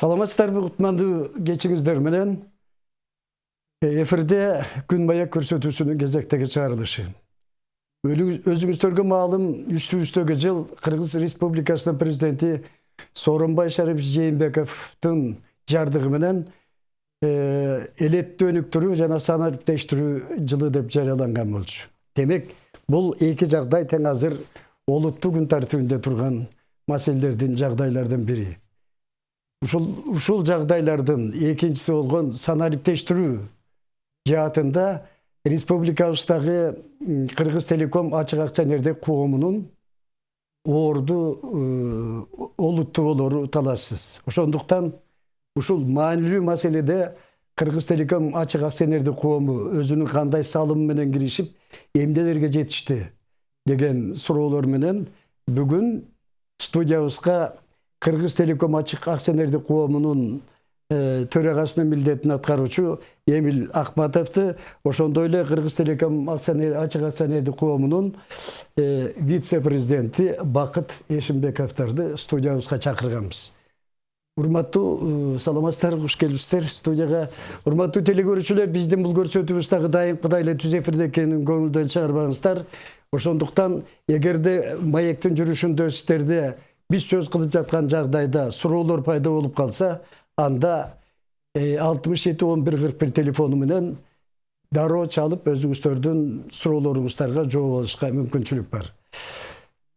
саламатсыздарбы кутмандуу кечиңиздер менен. Эфирде күн маек көрсөтүүсүнүн кезектеги чыгарылышы өзүңүздөргө маалым үстүбүздөгү жыл кыргыз республикасынын президенти сооронбай шарипович жээнбековдун жардыгы менен элеттүү өнүктүрүү жана санариптештирүү жылы деп жарыяланган болчу демек бул эки жагдай тең азыр олуттуу күн тартибинде турган маселелердин жагдайлардын бири ушул ушул жагдайлардын экинчиси болгон санариптештирүү жаатында республикабыздагы кыргыз телеком ачык акционердик коомунун орду олуттуу болору талашсыз. Ошондуктан ушул маанилүү маселеде кыргыз телеком ачык акционердик коому өзүнүн кандай салымы менен киришип эмнелерге жетишти деген суроолор менен бүгүн студиябызга кыргыз телеком ачык акционердик коомунун төрагасынын милдетин аткаруучу эмил акматовду ошондой эле кыргыз телеком ачык акционердик коомунун вице президенти бакыт эшимбековдорду студиябызга чакырганбыз. Урматтуу саламатсыздарбы куш келипсиздер студияга урматтуу телекөрүүчүлөр биздин бул көрсөтүүбүз дагы дайымкыдай эле түз эфирде экенин көңүлдөн чыгарбаңыздар. Ошондуктан эгерде маектин жүрүшүндө сиздерде биз сөз кылып жаткан жагдайда суроолор пайда болуп калса анда алтымыш жети он бир кырк бир телефону менен дароо чалып өзүңүздөрдүн суроолоруңуздарга жооп алышка мүмкүнчүлүк бар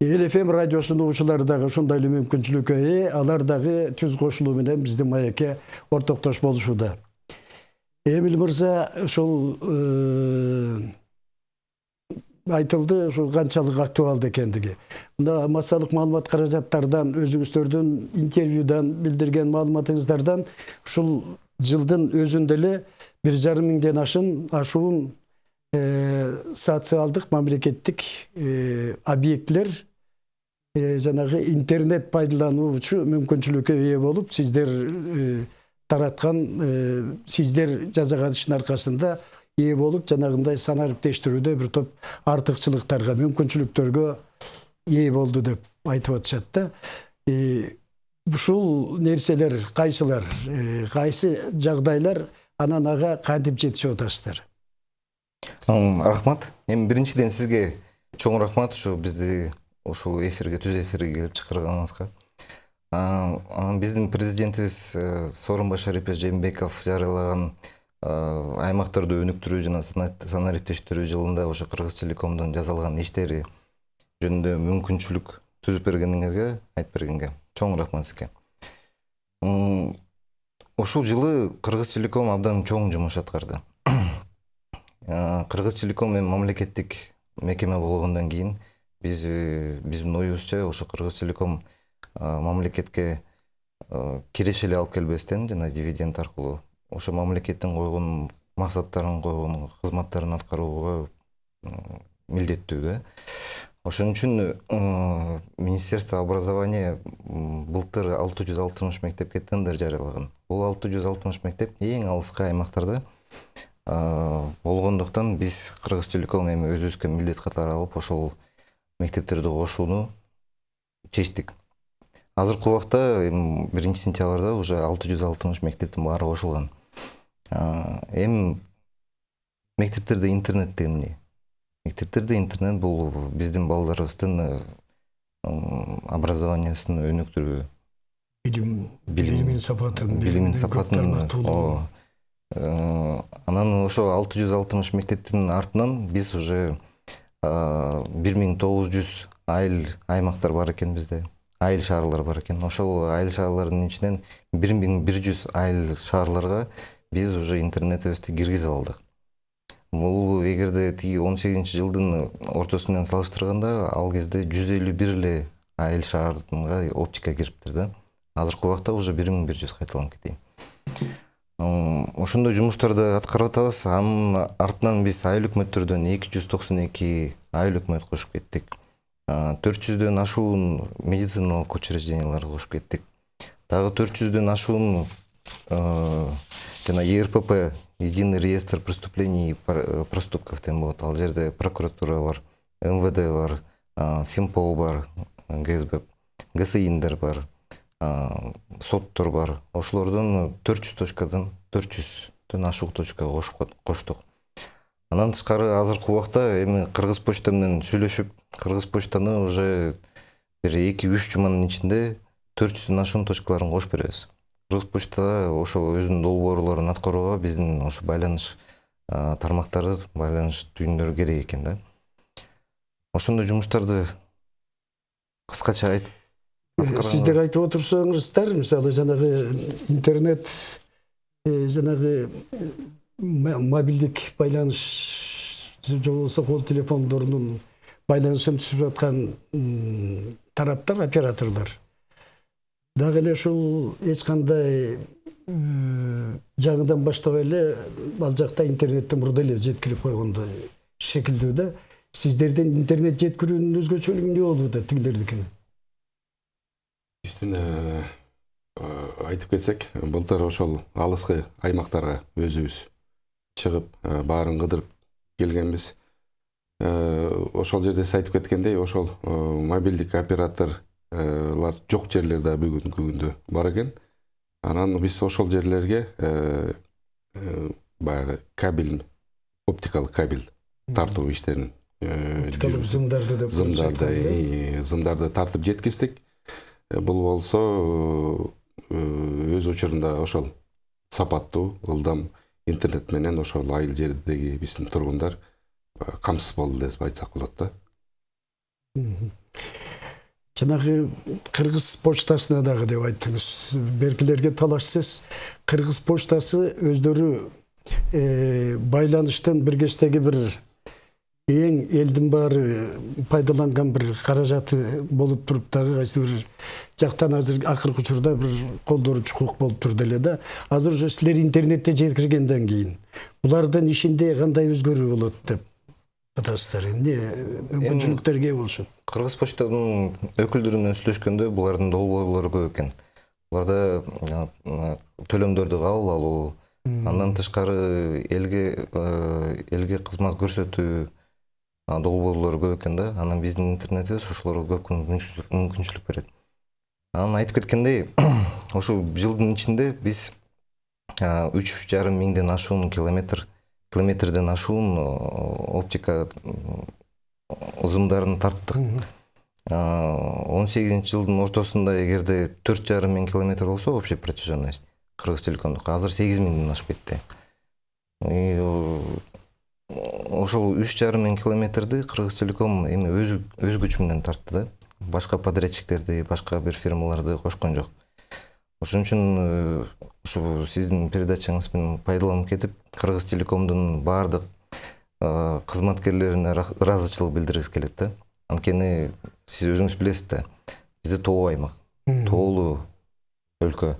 эл фм радиосунун угуучулары дагы ушундай эле мүмкүнчүлүккө алар дагы түз кошулуу менен биздин маекке ортоктош болушууда эмил мырза ушул айтылды ушул канчалык актуалдуу экендиги мына массалык маалымат каражаттардан өзүңүздөрдүн интервьюдан билдирген маалыматыңыздардан ушул жылдын өзүндө эле бир жарым миңден ашын ашуун социалдык мамлекеттик объектилер жанагы интернет пайдалануучу мүмкүнчүлүккө ээ болуп сиздер тараткан сиздер жасаган иштин аркасында ээ болуп жанагындай санариптештирүүдө бир топ артыкчылыктарга мүмкүнчүлүктөргө ээ болду деп айтып атышат да ушул нерселер кайсылар кайсы жагдайлар анан ага кантип жетишип атасыздар рахмат. Эми биринчиден сизге чоң рахмат ушу бизди ушул эфирге түз эфирге келип чакырганыңызга биздин президентибиз сооронбай шарипович жээнбеков жарыялаган аймактарды өнүктүрүү жана санариптештирүү жылында ошо кыргыз телекомдун жасалган иштери жөнүндө мүмкүнчүлүк түзүп бергениңерге айтып бергенге чоң рахмат сизге. Ушул жылы кыргыз телеком абдан чоң жумуш аткарды. Кыргыз телеком эми мамлекеттик мекеме болгондон кийин биз биздин оюбузча ошо кыргыз телеком мамлекетке киреше эле алып келбестен жана дивиденд аркылуу ошо мамлекеттин койгон максаттарын койгон кызматтарын аткарууга милдеттүү да ошон үчүн министерство образования былтыр алты жүз алтымыш мектепке тендер жарыялаган. Бул алты жүз алтымыш мектеп эң алыскы аймактарда болгондуктан биз кыргыз телеком эми өзүбүзгө милдет катары алып ошол мектептерди кошууну чечтик. Азыркы убакта эми биринчи сентябрда уже алты жүз алтымыш мектептин баары кошулган эми мектептерде интернет деген эмне мектептерде интернет бул биздин балдарыбыздын образованиясын өнүктүрүү билим билимин сапатын билимин сапатын анан ошо алты жүз алтымыш мектептин артынан биз уже бир миң тогуз жүз айыл аймактар бар экен бизде айыл шаарлар бар экен ошол айыл шаарлардын ичинен бир миң бир жүз айыл шаарларга биз уже интернетибизди киргизип алдык бул эгерде тиги он сегизинчи жылдын ортосу салыштырганда ал кезде жүз элүү бир эле айыл шаарга оптика кириптир да. Азыркы убакта уже бир миң бир жүз кайталанып кетейин ошондой жумуштарды аткарып атабыз анын артынан биз айыл өкмөттөрдөн эки жүз токсон эки айыл өкмөт кошуп кеттик. Төрт жүздөн ашуун медициналык учрежденияларды кошуп кеттик. Дагы төрт жүздөн ашуун жана ерпп единый реестр преступлений и проступков деген болот ал жерде прокуратура бар мвд бар финпол бар гсб гсиндер бар соттор бар ошолордон төрт жүз точкадан төрт жүздөн ашук точка кошуп коштук андан тышкары азыркы убакта эми кыргыз почта менен сүйлөшүп кыргыз почтаны уже бир эки үч жуманын ичинде төрт жүздөн ашуун точкаларын кошуп беребиз. Кыргыз почта ошо өзүнүн долбоорлорун аткарууга биздин ошо байланыш тармактары байланыш түйүндөрү керек экен да. Ошондой жумуштарды кыскача айтып сиздер айтып отурсаңыздар мисалы жанагы интернет э, жанагы мобилдик байланыш же болбосо кол телефондорунун байланышын түзүп жаткан м, тараптар операторлор. Дагы эле ушул эч кандай жаңыдан баштабай эле ал жакта интернетти мурда эле жеткирип койгондой шекилдүү да сиздердин интернет жеткирүүнүн өзгөчөлүгү эмне болуп атат тигилердикинен биздин э, э, айтып кетсек былтыр ошол алыскы аймактарга өзүбүз чыгып э, баарын кыдырып келгенбиз. Ошол жерде сиз айтып кеткендей ошол мобилдик операторлор жок жерлер да бүгүнкү күндө бар экен. Анан биз ошол жерлерге э, э, баягы кабель оптикалык кабель тартуу иштерин э, оптикалык зымдарды деп зымдарды зымдарды тартып жеткиздик. Бул болсо өз учурунда ошол сапаттуу ылдам интернет менен ошол айыл жердеги биздин тургундар камсыз болду деп айтсак болот да. Мгм. жанагы кыргыз почтасына дагы деп айттыңыз. Беркилерге талашсыз. Кыргыз почтасы өздөрү э, байланыштын бир кездеги бир эң элдин баары пайдаланган бир каражаты болуп туруп дагы кайсы бир жактан азыр акыркы учурда бир колдонуучу укук болуп турду эле да. Азыр уже силер интернетте жеткиргенден кийин булардын ишинде кандай өзгөрүү болот деп. Атасыздар эмне мүмкүнчүлүктөргө ээ болушат кыргыз почтанын өкүлдөрү менен сүйлөшкөндө булардын долбоорлору көп экен буларда төлөмдөрдү кабыл алуу андан тышкары элге элге кызмат көрсөтүү долбоорлору көп экен да. Анан биздин интернетибиз ошолорго көп мүмкүнчүлүк берет анан айтып кеткендей ушул жылдын ичинде биз үч жарым миңден ашуун километр километрден ашуун о, оптика м, ызымдарын тарттык он сегизинчи жылдын ортосунда эгерде төрт жарым миң километр болсо общая протяженность кыргыз телекомдуку азыр сегиз миңден ашып кетти И, ошол үч жарым миң километрди кыргыз телеком эми өз өз күчү менен тартты да. Башка подрядчиктерди башка бир фирмаларды кошкон жок ошон үчүн э, ушу сиздин передачаңыз менен пайдаланып кетип кыргыз телекомдун баардык э, кызматкерлерине ра- ыраазычылык билдиргибиз келет да. Анткени сиз өзүңүз билесиз да бизде тоо аймак тоолуу өлкө.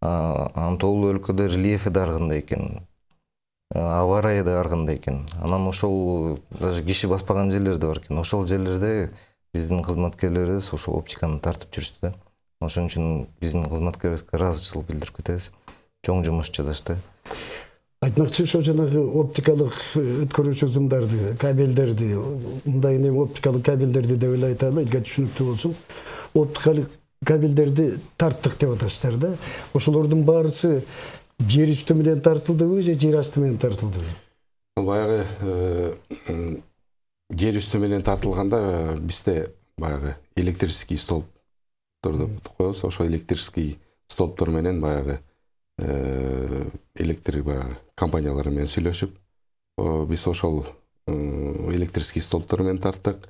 Анан тоолуу өлкөдө рельефи да ар кандай экен А, аба ырайы да ар кандай экен. Анан ошол даже киши баспаган жерлер да бар экен. Ошол жерлерде биздин кызматкерлерибиз ошол оптиканы тартып жүрүштү да. Ошон үчүн биздин кызматкерлерибизге ыраазычылык билдирип кетебиз. Чоң жумуш жасашты айтмакчы ошо жанагы оптикалык өткөрүүчү ызымдарды кабелдерди мындай эми оптикалык кабелдерди деп эле айталы элге түшүнүктүү болсун. Оптикалык кабелдерди тарттык деп атасыздар да. Ошолордун баарысы жер үстү менен тартылдыбы же жер асты менен тартылдыбы баягы э, жер үстү менен тартылганда э, бизде баягы электрический столбторду коебуз ошо электрический столбтор менен баягы э, электр баягы компаниялар менен сүйлөшүп биз ошол э, электрический столбтор менен тарттык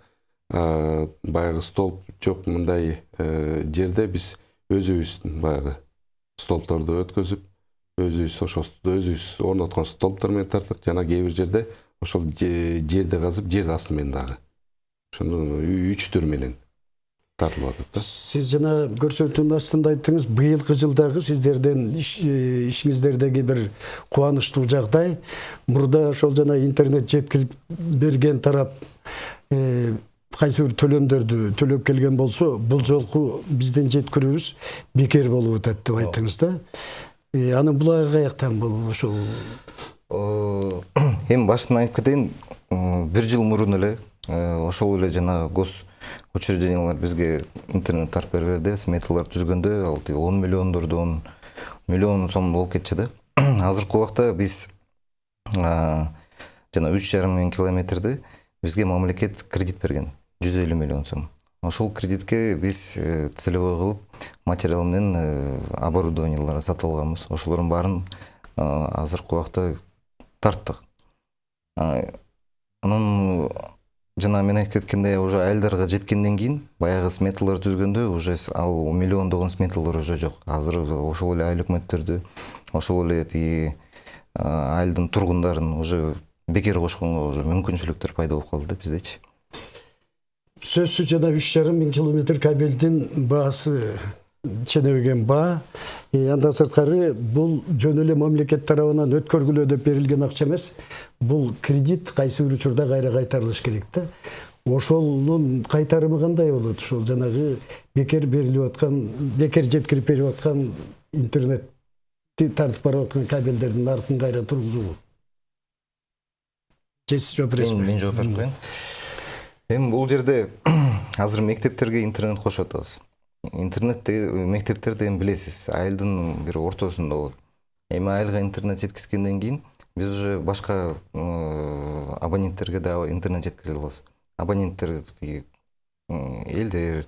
баягы столб жок мындай э, жерде биз өзүбүз баягы столбторду өткөзүп өзүбүз ошол өзүбүз орноткон столбтор менен тарттык. Жана кээ бир жерде ошол же- жерди казып жер асты менен дагы ошону үч түр менен тартылып атат да? Сиз жана көрсөтүүнүн астында айттыңыз быйылкы жылдагы сиздердин иш- ишиңиздердеги бир кубанычтуу жагдай мурда ошол жана интернет жеткирип берген тарап кайсы бир төлөмдөрдү төлөп келген болсо бул жолку биздин жеткирүүбүз бекер болуп атат деп айттыңыз да. Анын булагы каяктан бул ошол эми башынан айтып кетейин бир жыл мурун эле ошол эле жанагы гос учреждениялар бизге интернет тартып берип берди сметалар түзгөндө ал тиги он миллиондордон миллион сом болуп кетчү да? Азыркы убакта биз жана үч жарым миң километрди бизге мамлекет кредит берген. Жүз элүү миллион сом. Ошол кредитке биз э, целевой кылып материал менен э, оборудованиялар сатып алганбыз ошолордун баарын азыркы убакта тарттык. Анан жана мен айтып кеткендей уже айылдарга жеткенден кийин баягы сметалар түзгөндө уже ал миллиондогон сметалар уже жок азыр ошол эле айыл өкмөттөрдү ошол эле тиги айылдын тургундарын уже бекер кошконго уже мүмкүнчүлүктөр пайда болуп калды да биздечи. Сөзсүз жана үч жарым миң километр кабелдин баасы ченебеген баа Э, андан сырткары бул жөн эле мамлекет тарабынан өткөргүлө деп берилген акча эмес бул кредит кайсы бир учурда кайра кайтарылыш керек да ошонун кайтарымы кандай болот ошол жанагы бекер берилип аткан бекер жеткирип берип аткан интернетти тартып барып аткан кабелдердин наркын кайра тургузуу же сиз жооп бересизби мен жооп берип коеюн эми бул жерде азыр мектептерге интернет кошуп атабыз интернет мектептер деген билесиз айылдын бир ортосунда болот эми айылга интернет жеткизгенден кийин биз уже башка абоненттерге дагы интернет жеткизе алабыз абоненттер тиги элдер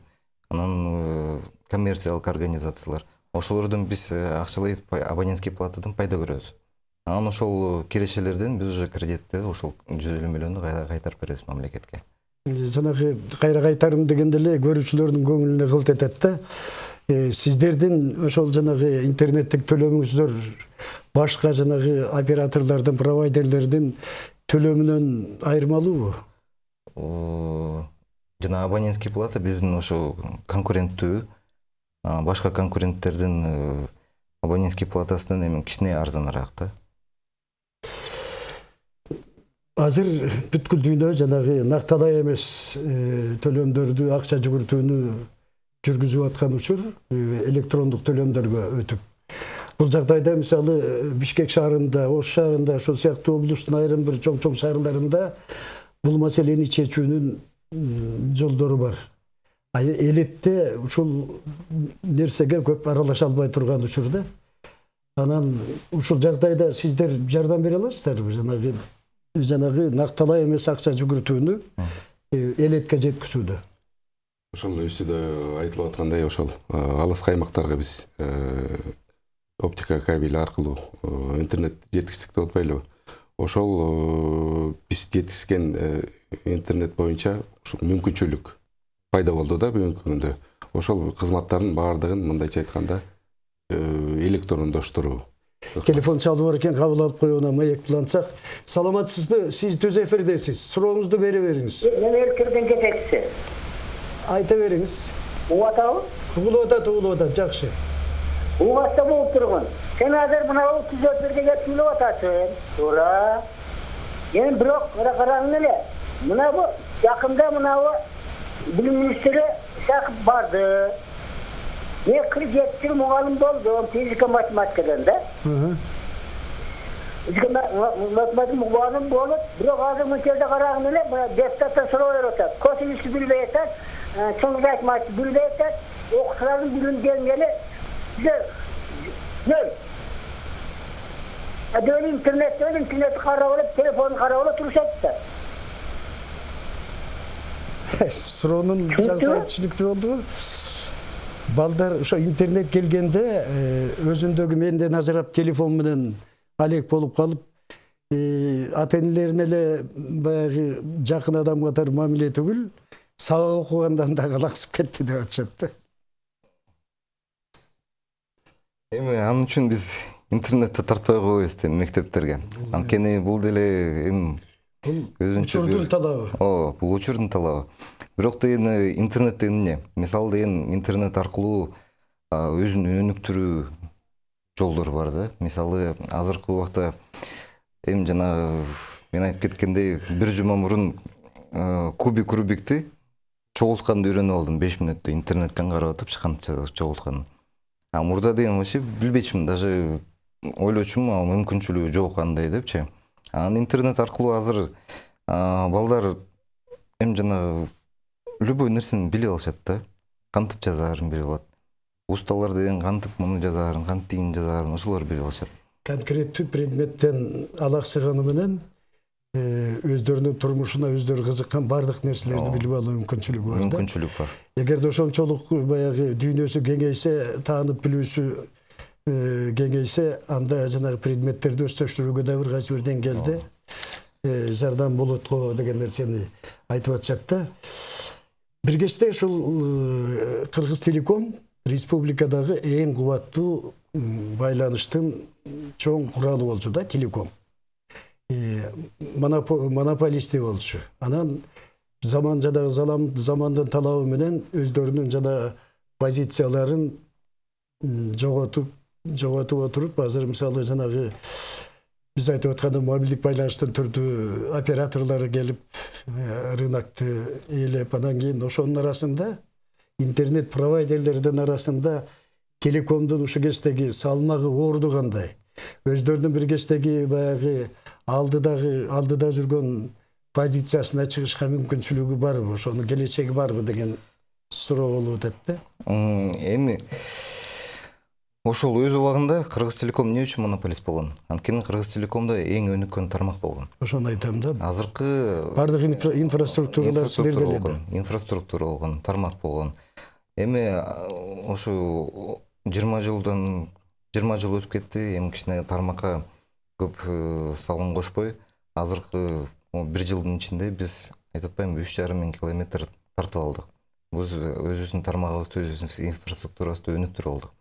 анан коммерциялык организациялар. Ошолордон биз акчалай абонентский платадан пайда көрөбүз. Анан ошол кирешелерден биз уже кредитти ошол жүз элүү миллионду кайтарып беребиз мамлекетке. Жанагы кайра кайтарым дегенде эле көрүүчүлөрдүн көңүлүнө кылт этет да сиздердин ошол жанагы интернеттик төлөмүңүздөр башка жанагы операторлордун провайдерлердин төлөмүнөн айырмалуубу жана абонентский плата биздин ошо конкуренттүү башка конкуренттердин э, абонентский платасынан эми кичине арзаныраак да. Азыр бүткүл дүйнө жанагы накталай эмес э, төлөмдөрдү акча жүгүртүүнү жүргүзүп аткан учур э, электрондук төлөмдөргө өтүп бул жагдайда мисалы э, бишкек шаарында ош шаарында ошол сыяктуу облусттун айрым бир чоң чоң шаарларында бул маселени чечүүнүн жолдору бар. Элетте ушул нерсеге көп аралаша албай турган учур да. Анан ушул жагдайда сиздер жардам бере аласыздарбы жанагы жанагы накталай эмес акча жүгүртүүнү элетке жеткизүүдө ошол үстүдө айтылып аткандай ошол алыскы аймактарга биз оптика кабель аркылуу интернет жеткиздик деп атпайлыбы ошол биз жеткизген интернет боюнча мүмкүнчүлүк пайда болду да бүгүнкү күндө ошол кызматтардын баардыгын мындайча айтканда электрондоштуруу телефон чалып бар экен кабыл алып коюуна маек улантсак саламатсызбы сиз түз эфирдесиз сурооңузду бере бериңиз Мен элкирдин жетекчиси. айта бериңиз Угуп атабы? угулуп атат угулуп атат жакшы Угатта болуп тургун. Сен азыр мына түз эфирге сүйлөп атасың. Туура. Эми бирок кара караңыз эле. Мына бу жакында мына бу билим министри шакып барды. Мен кырк жети жыл мугалим болдум физика математикадан да. Мхм. Физика математика мугалим болуп, бирок азыр мынчерде караган эле мына депутаттар суроо берип атат. Косинусты билбей атат, чоң математика билбей атат, окуучулардын билим деңгээли нөл. Адөл интернет, өл интернет карап алып, телефон карап алып турушат да. суроонун Түшүнүктүү? Балдар ошо интернет келгенде э, өзүндөгү менден ажырап телефон менен алек болуп калып э, ата энелерине эле баягы жакын адам катары мамиле түгүл сабак окугандан да калаксып кетти деп атышат да эми анын үчүн биз интернетти тартпай койбойбуз да мектептерге. Анткени бул деле эми өзүнчө учурдун талабы. Ооба бул учурдун талабы. Бирок деген интернет деген эмне мисалы деген интернет аркылуу өзүн өнүктүрүү жолдору бар да. Мисалы азыркы убакта эми жана мен айтып кеткендей бир жума мурун кубик рубикти чогултканды үйрөнүп алдым. Беш мүнөттө интернеттен карап атып кантип чогултканын а мурда деген вообще билбечүмүн даже ойлочумун ал мүмкүнчүлүгү жок андай депчи анан интернет аркылуу азыр балдар эми жанагы любой нерсени билип алышат да. Кантип жазаарын билип алат усталар деген кантип муну жазаарын кантип тигини жазаарын ошолор билип алышат конкреттүү предметтен алаксыганы менен э, өздөрүнүн турмушуна өздөрү кызыккан баардык нерселерди билип алуу мүмкүнчүлүгү бар да. Мүмкүнчүлүк бар. Эгерде ошончолук баягы дүйнөсү кеңейсе таанып билүүсү э, кеңейсе анда жанагы предметтерди өздөштүрүүгө да бир кайсы бир деңгээлде э, жардам болот го деген нерсени айтып атышат да. Ушул э, кыргыз телеком республикадагы эң кубаттуу м, байланыштын чоң куралы болчу да телеком. Э, монопо- монополисти болчу. Анан заман жанагы залам- замандын талабы менен өздөрүнүн жана позицияларын жоготуп жоготуп отуруп азыр мисалы жанагы биз айтып аткандай мобилдик байланыштын түрдүү операторлору келип э, рынокты ээлеп анан кийин ошонун арасында интернет провайдерлердин арасында телекомдун ушул кездеги салмагы орду кандай өздөрүнүн бир кездеги баягы алдыдагы алдыда жүргөн позициясына чыгышка мүмкүнчүлүгү барбы ошонун келечеги барбы деген суроо болуп атат да эми ошол өз убагында кыргыз телеком эмне үчүн монополист болгон? Анткени кыргыз телекомдо эң өнүккөн тармак болгон. Ошону айтам да. Азыркы баардык инфра- инфраструктуралар силерде эле болгон инфраструктура болгон тармак болгон. Эми ошо жыйырма жылдан жыйырма жыл өтүп кетти эми кичине тармакка көп э, салым кошпой. Азыркы бир жылдын ичинде биз айтып атпаймынбы үч жарым миң километр тартып алдык. Биз өзүбүздүн тармагыбызды өзүбүздүн инфраструктурабызды өнүктүрүп алдык.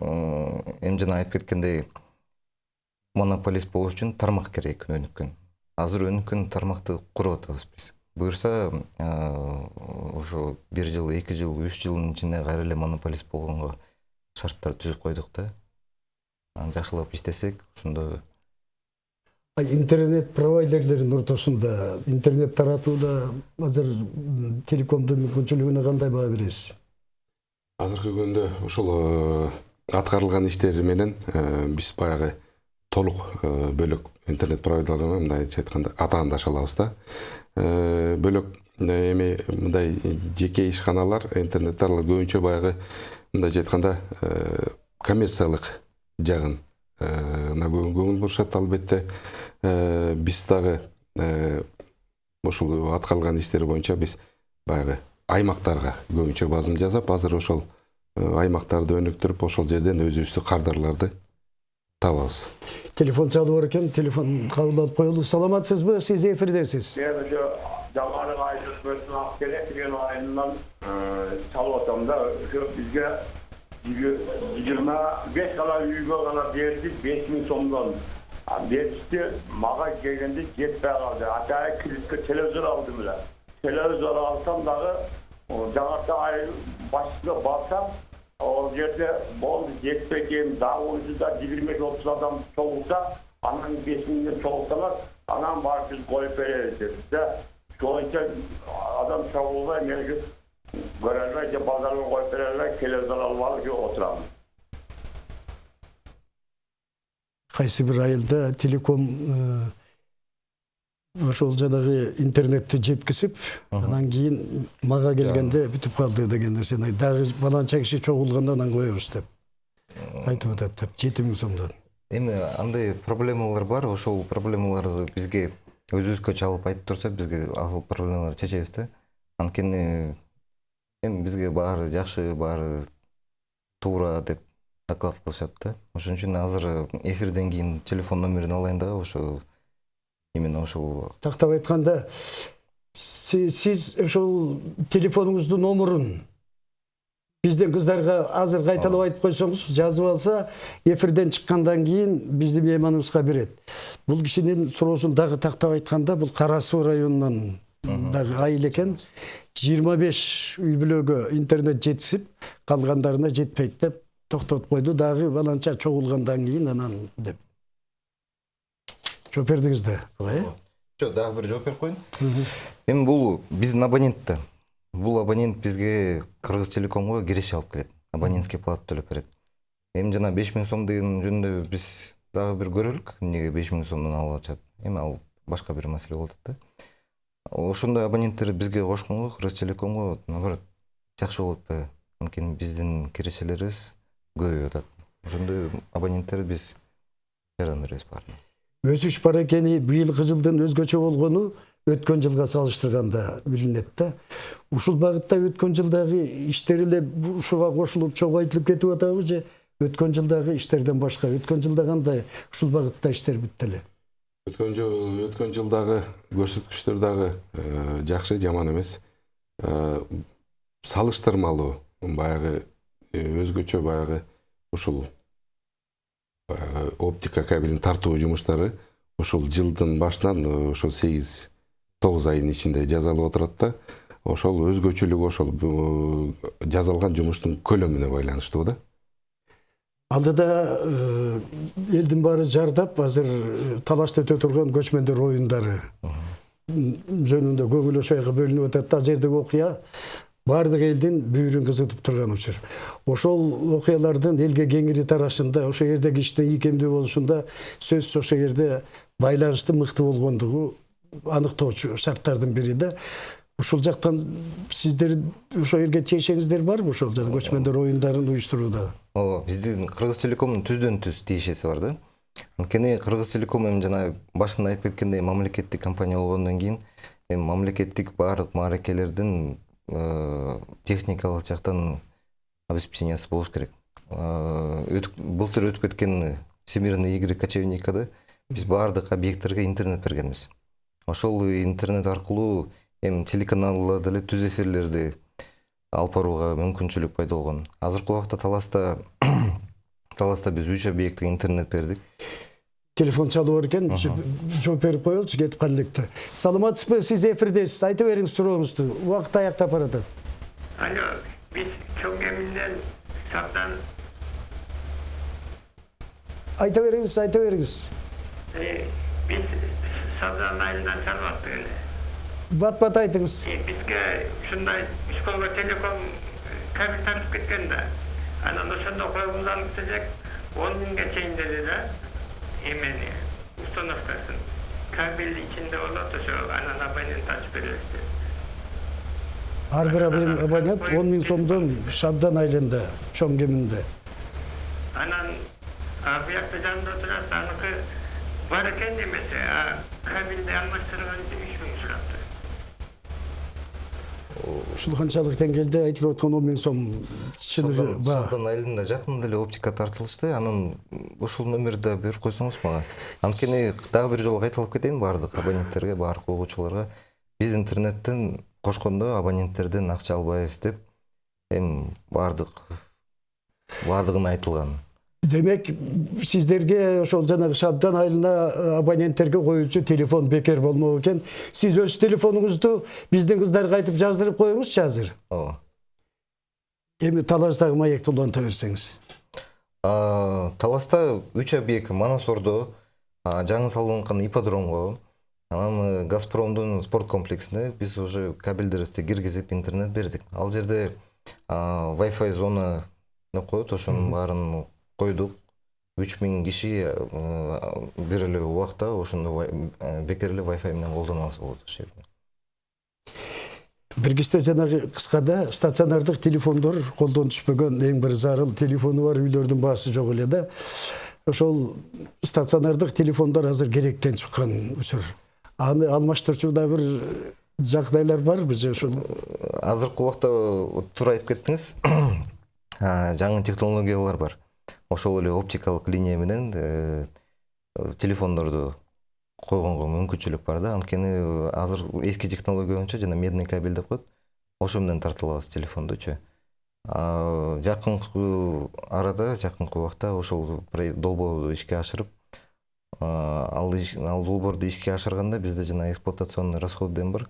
Эми жана айтып кеткендей монополист болуш үчүн тармак керек өнүккөн азыр өнүккөн тармакты куруп атабыз биз буюрса ошо бир жыл эки жыл үч жылдын ичинде кайра эле монополист болгонго шарттар түзүп койдук да. Анан жакшылап иштесек ошондо интернет провайдерлердин ортосунда интернет таратууда азыр телекомдун мүмкүнчүлүгүнө кандай баа бересиз? Азыркы күндө ушул аткарылган иштер менен э, биз баягы толук э, бөлөк интернет провайдерлер мындайча айтканда атаандаша алабыз да Э, бөлөк эми мындай жеке ишканалар интернеттарлар көбүнчө баягы мындайча айтканда коммерциялык жагын көңүл бурушат албетте биз дагы ушул аткарылган иштер боюнча биз баягы аймактарга көбүнчө базым жасап азыр ошол аймактарды өнүктүрүп ошол жерден өзүбүздүн кардарларды табабыз телефон чалып бар экен телефон кабыл алып коелу саламатсызбы сиз эфирдесиз Ben şu zamanı ayrılmasın Akdelen ayından e, çalmasam da şu bizge 25 kala yüzme kala verdi 5 bin somdan. Verdi mağa gelgende yetmeye kaldı. Hatta kilitli televizyon aldım bile. Televizyon alsam dağı o Janarta ay başına baksam o yerde bol yetmeyeceğim daha oyuncuda 25-30 adam çoğulsa anan 5 milyon çoğulsalar anan var biz koyup veririz dedi. De şu anki adam çoğulsa yani şu görerler ki pazarına koyup verirler televizyon alıp ki oturalım. кайсы бир айылда телеком ошол жанагы интернетти жеткизип анан кийин мага келгенде бүтүп калды деген нерсени дагы баланча киши чогулганда анан коебуз деп айтып атат деп жети миң сомдон эми андай проблемалар бар ошол проблемаларды бизге өзүбүзгө чалып айтып турса бизге ал проблемаларды чечебиз да. Анткени эми бизге баары жакшы баары туура деп доклад кылышат да. Ошон үчүн азыр эфирден кийин телефон номерин алайын дагы ошо именно ошол тактап айтканда си- сиз ошол телефонуңуздун номурун биздин кыздарга азыр кайталап айтып койсоңуз жазып алса эфирден чыккандан кийин биздин мейманыбызга берет бул кишинин суроосун дагы тактап айтканда бул кара суу районунан дагы айыл экен жыйырма беш үй бүлөгө интернет жетишип калгандарына жетпейт деп токтотуп койду дагы баланча чогулгандан кийин анан деп. Жооп бердиңиз да буга э жок дагы бир жооп берип коеюн эми бул биздин абонент да бул абонент бизге кыргыз телекомго киреше алып келет абонентский плата төлөп берет эми жана беш миң сом деген жөнүндө биз дагы бир көрөлүк эмнеге беш миң сомдон алып атышат эми ал башка бир маселе болуп атат да. Ошондой абоненттер бизге кошконго кыргызтелекомго наоборот жакшы болуп атпайбы анткени биздин киришелерибиз көбөйүп атат ошондой абоненттер биз жардам беребиз баарына өсүш бар экени быйылкы жылдын өзгөчө болгону өткөн жылга салыштырганда билинет да ушул багытта өткөн жылдагы иштер эле ушуга кошулуп чогойтулуп кетип атабы же өткөн жылдагы иштерден башка өткөн жылда кандай ушул багытта иштер бүттү эле өткөн жыл өткөн жылдагы көрсөткүчтөр дагы жакшы жаман эмес салыштырмалуу баягы өзгөчө баягы ушул оптика кабелин тартуу жумуштары ушул жылдын башынан э, ошол сегиз тогуз айдын ичинде жасалып отурат да ошол өзгөчөлүгү ошол э, жасалган жумуштун көлөмүнө байланыштуу да. Алдыда э, элдин баары жардап азыр э, талашта өтө турган көчмөндөр оюндары жөнүндө көңүл ошойго бөлүнүп атат да ал жердеги окуя баардык элдин бүйүрүн кызытып турган учур. Ошол окуялардын элге кеңири тарашында ошол жердеги иштин ийкемдүү болушунда сөзсүз ошол жерде байланыштын мыкты болгондугу аныктоочу шарттардын бири да. Ушул жактан сиздер ошол жерге тиешеңиздер барбы ошол жана көчмөндөр оюндарын уюштурууда ооба биздин кыргыз телекомдун түздөн түз тиешеси бар да. Анткени кыргыз телеком эми жана башында айтып кеткендей мамлекеттик компания болгондон кийин эми мамлекеттик баардык мааракелердин э, техникалык жактан обеспечениясы болуш керек. Э, былтыр өтүп кеткен всемирный игры кочевникада биз баардык объекттерге интернет бергенбиз. Ошол интернет аркылуу эми телеканалда деле түз эфирлерди алып барууга мүмкүнчүлүк пайда болгон. Азыркы убакта таласта таласта биз үч объектке интернет бердик телефон чалып бар экен жооп берип коелучу кетип кала электе саламатсызбы сиз эфирдесиз айта бериңиз сурооңузду убакыт аяктап баратат Алло, çok eminler. Saptan айта бериңиз айта бериңиz e, biz saptan ayından salvattık öyle. бат бат айтыңыз bizge şunday şkolga telekom kabin tanıp ketken de. Anan ошондо коюмду алып келсек он миңге чейин dedi да эмени установкасын кабель ичинде болот ошо анан абонент ачып беребиз деп ар бир абон- абонент он миң сомдон шабдан айылында чоң кеминде анан буякта жанында турат аныкы бар экен немесе а кабелди алмаштырган үч миң сурапты ушул канчалык деңгээлде айтылып аткан он миң сом шалдан айылында жакында эле оптика тартылышты. Анан ушул номерди да берип койсоңуз мага анткени дагы бир жолу кайталап кетейин баардык абоненттерге баардык угуучуларга. Биз интернеттен кошкондо абоненттерден акча албайбыз деп эми баардык баардыгын айтылган. Демек сиздерге ошол жанагы шабдан айылына абоненттерге коюлчу телефон бекер болмок экен. Сиз өз телефонуңузду биздин кыздарга айтып жаздырып коюңузчу азыр. Ооба. Эми талаштагы маекти уланта берсеңиз А, таласта үч объект манасордо жаңы салынган ипподромго анан газпромдун спорт комплексине биз уже кабелдерибизди киргизип интернет бердик ал жерде а, wi-fi зона деп коет ошонун баарын койдук үч миң киши бир эле убакта ошондо бекер эле wi-fi менен колдоно алса болот ошол жерде бир кезде жанагы кыскада стационардык телефондор колдон түшпөгөн эң бир зарыл телефону бар үйлөрдүн баасы жок эле да ошол стационардык телефондор азыр керектен чыккан учур аны алмаштырчу да бир жагдайлар барбы же ошол азыркы убакта туура айтып кеттиңиз жаңы технологиялар бар. Ошол эле оптикалык линия менен э, телефондорду койгонго мүмкүнчүлүк бар да. Анткени э, азыр эски технология боюнча жана медный кабель деп коет ошо менен тартылабыз телефондучу А, жакынкы арада жакынкы убакта ошол долбоорду ишке ашырып ал ал долбоорду ишке ашырганда бизде жана эксплуатационный расход дем бар.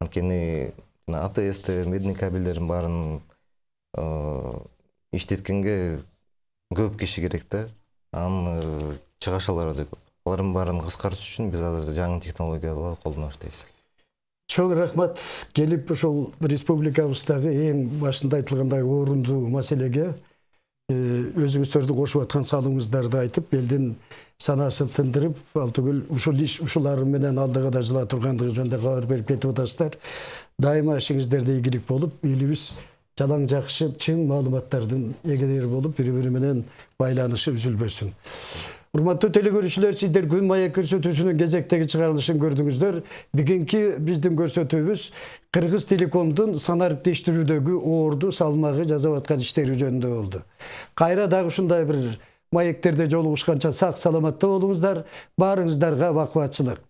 Анткени атсте медный кабелдердин баарын э, иштеткенге көп киши керек да. Анын чыгашалары да көп алардын баарын кыскартыш үчүн биз азыр жаңы технологияларды колдонуп баштайбыз чоң рахмат. Келип ушул республикабыздагы эң башында айтылгандай орунду маселеге өзүңүздөрдүн кошуп аткан салымыңыздарды айтып элдин санасын тындырып ал түгүл ушул иш ушулар менен алдыга да жыла тургандыгы жөнүндө кабар берип кетип атасыздар дайыма ишиңиздерде ийгилик болуп элибиз жалаң жакшы чын маалыматтардын эгелери болуп бири бири менен байланышы үзүлбөсүн урматтуу телекөрүүчүлөр сиздер күн маек көрсөтүүсүнүн кезектеги чыгарылышын көрдүңүздөр. Бүгүнкү биздин көрсөтүүбүз кыргыз телекомдун санариптештирүүдөгү оорду салмагы жасап аткан иштери жөнүндө болду. Кайра дагы ушундай бир маектерде жолугушканча сак саламатта болуңуздар. Баарыңыздарга бак кубатчылык